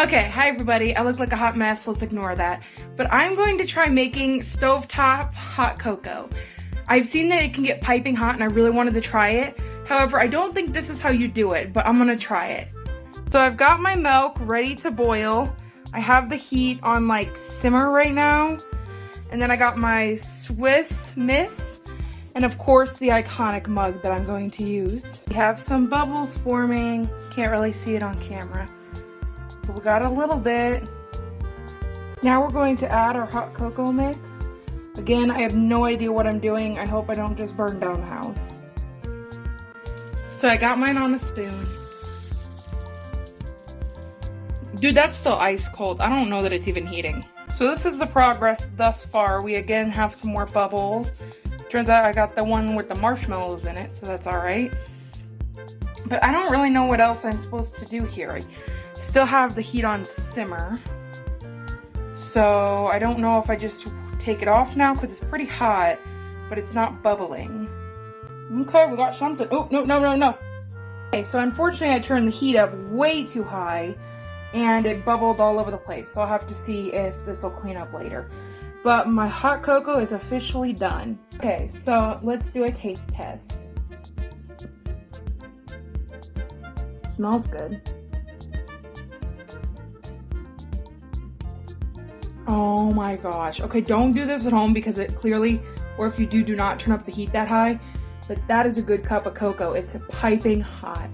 Okay, hi everybody. I look like a hot mess, let's ignore that. But I'm going to try making stovetop hot cocoa. I've seen that it can get piping hot and I really wanted to try it. However, I don't think this is how you do it, but I'm gonna try it. So I've got my milk ready to boil. I have the heat on like simmer right now. And then I got my Swiss Miss and of course the iconic mug that I'm going to use. We have some bubbles forming. Can't really see it on camera. But we got a little bit. Now we're going to add our hot cocoa mix. Again, I have no idea what I'm doing. I hope I don't just burn down the house. So I got mine on a spoon. Dude, that's still ice cold. I don't know that it's even heating. So this is the progress thus far. We again have some more bubbles. Turns out I got the one with the marshmallows in it, so that's all right. But I don't really know what else I'm supposed to do here. Still have the heat on simmer. So I don't know if I just take it off now because it's pretty hot, but it's not bubbling. Okay, we got something. Oh, no, no, no, no. Okay, so unfortunately I turned the heat up way too high and it bubbled all over the place. So I'll have to see if this will clean up later. But my hot cocoa is officially done. Okay, so let's do a taste test. Smells good. Oh my gosh. Okay, don't do this at home because it clearly, or if you do, do not turn up the heat that high. But that is a good cup of cocoa. It's piping hot.